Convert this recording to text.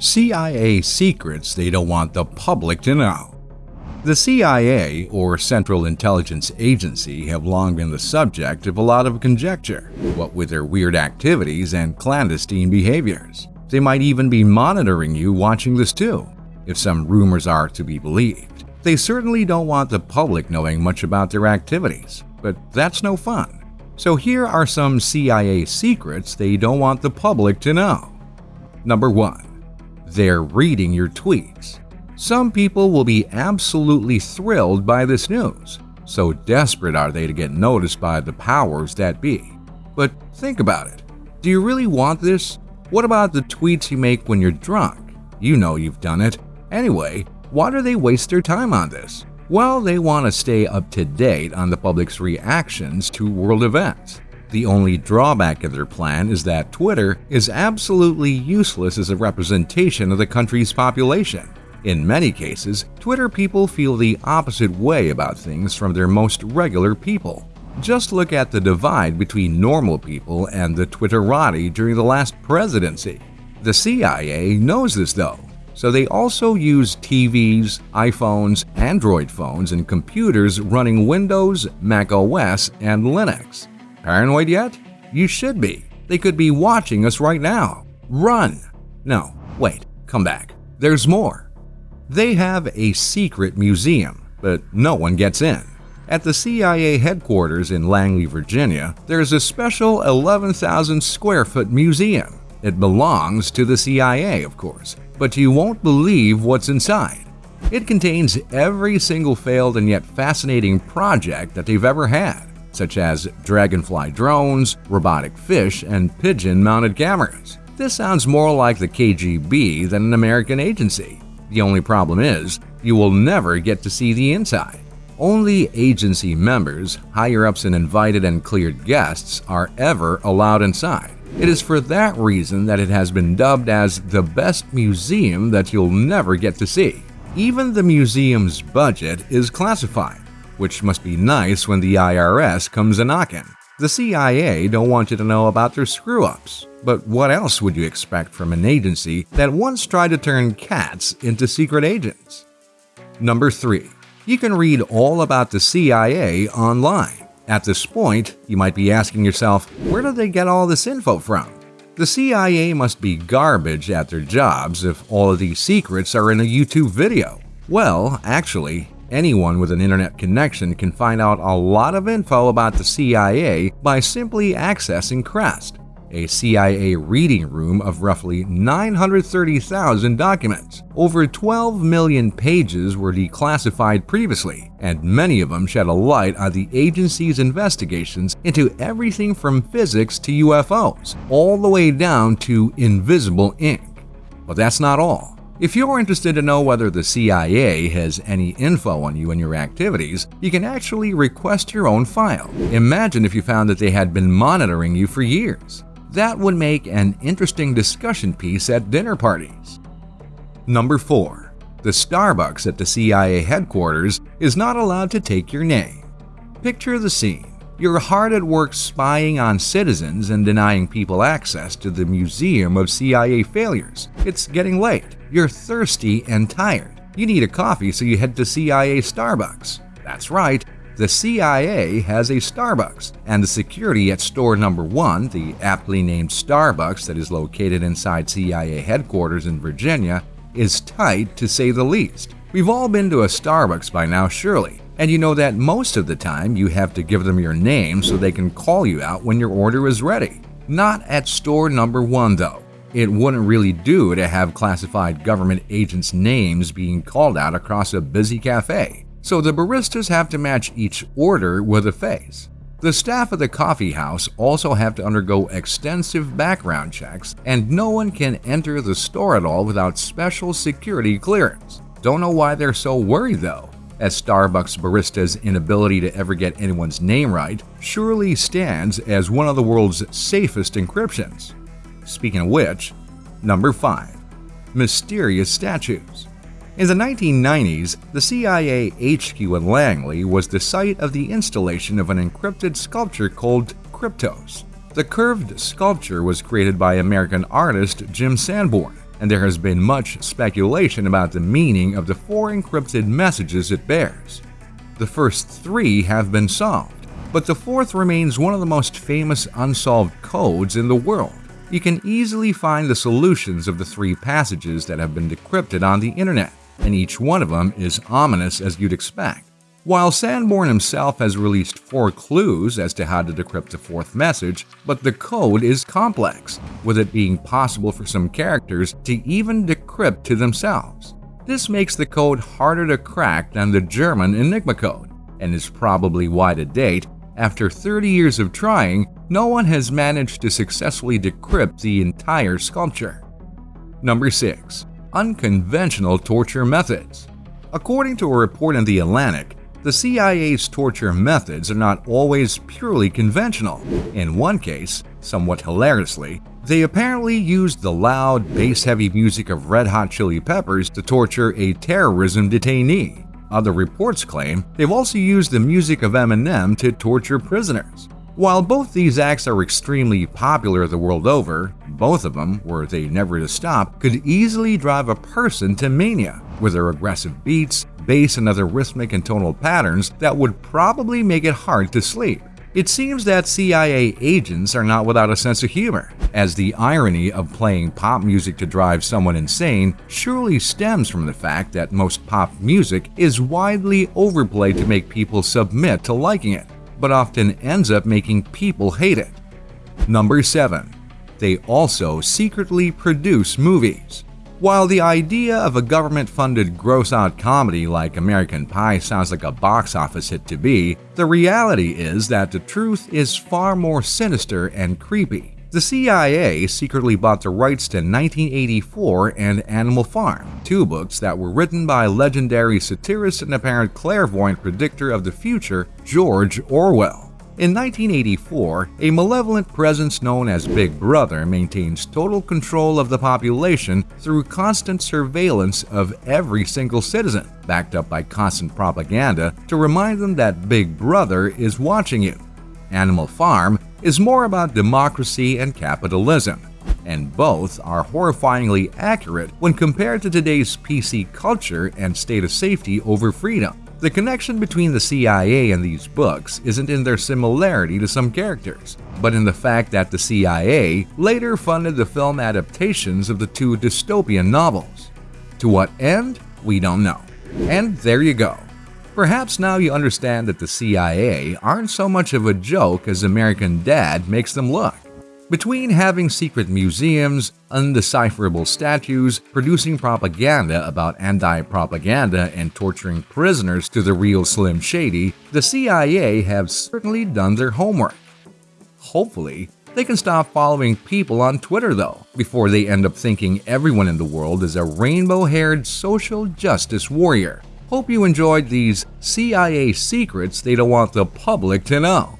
CIA secrets they don't want the public to know. The CIA, or Central Intelligence Agency, have long been the subject of a lot of conjecture, what with their weird activities and clandestine behaviors. They might even be monitoring you watching this too, if some rumors are to be believed. They certainly don't want the public knowing much about their activities, but that's no fun. So here are some CIA secrets they don't want the public to know. Number 1 they're reading your tweets. Some people will be absolutely thrilled by this news, so desperate are they to get noticed by the powers that be. But think about it. Do you really want this? What about the tweets you make when you're drunk? You know you've done it. Anyway, why do they waste their time on this? Well, they want to stay up to date on the public's reactions to world events. The only drawback of their plan is that Twitter is absolutely useless as a representation of the country's population. In many cases, Twitter people feel the opposite way about things from their most regular people. Just look at the divide between normal people and the Twitterati during the last presidency. The CIA knows this though, so they also use TVs, iPhones, Android phones, and computers running Windows, Mac OS, and Linux. Paranoid yet? You should be. They could be watching us right now. Run! No, wait, come back. There's more. They have a secret museum, but no one gets in. At the CIA headquarters in Langley, Virginia, there's a special 11,000 square foot museum. It belongs to the CIA, of course, but you won't believe what's inside. It contains every single failed and yet fascinating project that they've ever had such as dragonfly drones, robotic fish, and pigeon mounted cameras. This sounds more like the KGB than an American agency. The only problem is, you will never get to see the inside. Only agency members, higher ups, and invited and cleared guests are ever allowed inside. It is for that reason that it has been dubbed as the best museum that you'll never get to see. Even the museum's budget is classified which must be nice when the IRS comes a knocking. The CIA don't want you to know about their screw ups. But what else would you expect from an agency that once tried to turn cats into secret agents? Number 3. You can read all about the CIA online. At this point, you might be asking yourself, where do they get all this info from? The CIA must be garbage at their jobs if all of these secrets are in a YouTube video. Well, actually, Anyone with an internet connection can find out a lot of info about the CIA by simply accessing CREST, a CIA reading room of roughly 930,000 documents. Over 12 million pages were declassified previously, and many of them shed a light on the agency's investigations into everything from physics to UFOs, all the way down to invisible ink. But that's not all. If you're interested to know whether the CIA has any info on you and your activities, you can actually request your own file. Imagine if you found that they had been monitoring you for years. That would make an interesting discussion piece at dinner parties. Number 4. The Starbucks at the CIA headquarters is not allowed to take your name. Picture the scene. You're hard at work spying on citizens and denying people access to the Museum of CIA Failures. It's getting late. You're thirsty and tired. You need a coffee, so you head to CIA Starbucks. That's right, the CIA has a Starbucks, and the security at store number one, the aptly named Starbucks that is located inside CIA headquarters in Virginia, is tight to say the least. We've all been to a Starbucks by now, surely, and you know that most of the time you have to give them your name so they can call you out when your order is ready. Not at store number one, though. It wouldn't really do to have classified government agents' names being called out across a busy cafe, so the baristas have to match each order with a face. The staff of the coffee house also have to undergo extensive background checks, and no one can enter the store at all without special security clearance. Don't know why they're so worried though as Starbucks barista's inability to ever get anyone's name right surely stands as one of the world's safest encryptions. Speaking of which, number 5. Mysterious Statues in the 1990s, the CIA HQ in Langley was the site of the installation of an encrypted sculpture called Kryptos. The curved sculpture was created by American artist Jim Sanborn and there has been much speculation about the meaning of the four encrypted messages it bears. The first three have been solved, but the fourth remains one of the most famous unsolved codes in the world. You can easily find the solutions of the three passages that have been decrypted on the internet, and each one of them is ominous as you'd expect. While Sanborn himself has released four clues as to how to decrypt the fourth message, but the code is complex, with it being possible for some characters to even decrypt to themselves. This makes the code harder to crack than the German Enigma code, and is probably why to date, after 30 years of trying, no one has managed to successfully decrypt the entire sculpture. Number 6. Unconventional Torture Methods According to a report in The Atlantic, the CIA's torture methods are not always purely conventional. In one case, somewhat hilariously, they apparently used the loud, bass-heavy music of Red Hot Chili Peppers to torture a terrorism detainee. Other reports claim they've also used the music of Eminem to torture prisoners. While both these acts are extremely popular the world over, both of them, were they never to stop, could easily drive a person to mania with their aggressive beats, bass and other rhythmic and tonal patterns that would probably make it hard to sleep. It seems that CIA agents are not without a sense of humor, as the irony of playing pop music to drive someone insane surely stems from the fact that most pop music is widely overplayed to make people submit to liking it, but often ends up making people hate it. Number 7. They also secretly produce movies. While the idea of a government-funded gross-out comedy like American Pie sounds like a box office hit to be, the reality is that the truth is far more sinister and creepy. The CIA secretly bought the rights to 1984 and Animal Farm, two books that were written by legendary satirist and apparent clairvoyant predictor of the future George Orwell. In 1984, a malevolent presence known as Big Brother maintains total control of the population through constant surveillance of every single citizen, backed up by constant propaganda to remind them that Big Brother is watching you. Animal Farm is more about democracy and capitalism, and both are horrifyingly accurate when compared to today's PC culture and state of safety over freedom. The connection between the CIA and these books isn't in their similarity to some characters, but in the fact that the CIA later funded the film adaptations of the two dystopian novels. To what end? We don't know. And there you go. Perhaps now you understand that the CIA aren't so much of a joke as American Dad makes them look. Between having secret museums, undecipherable statues, producing propaganda about anti-propaganda, and torturing prisoners to the real Slim Shady, the CIA have certainly done their homework. Hopefully, they can stop following people on Twitter though, before they end up thinking everyone in the world is a rainbow-haired social justice warrior. Hope you enjoyed these CIA secrets they don't want the public to know.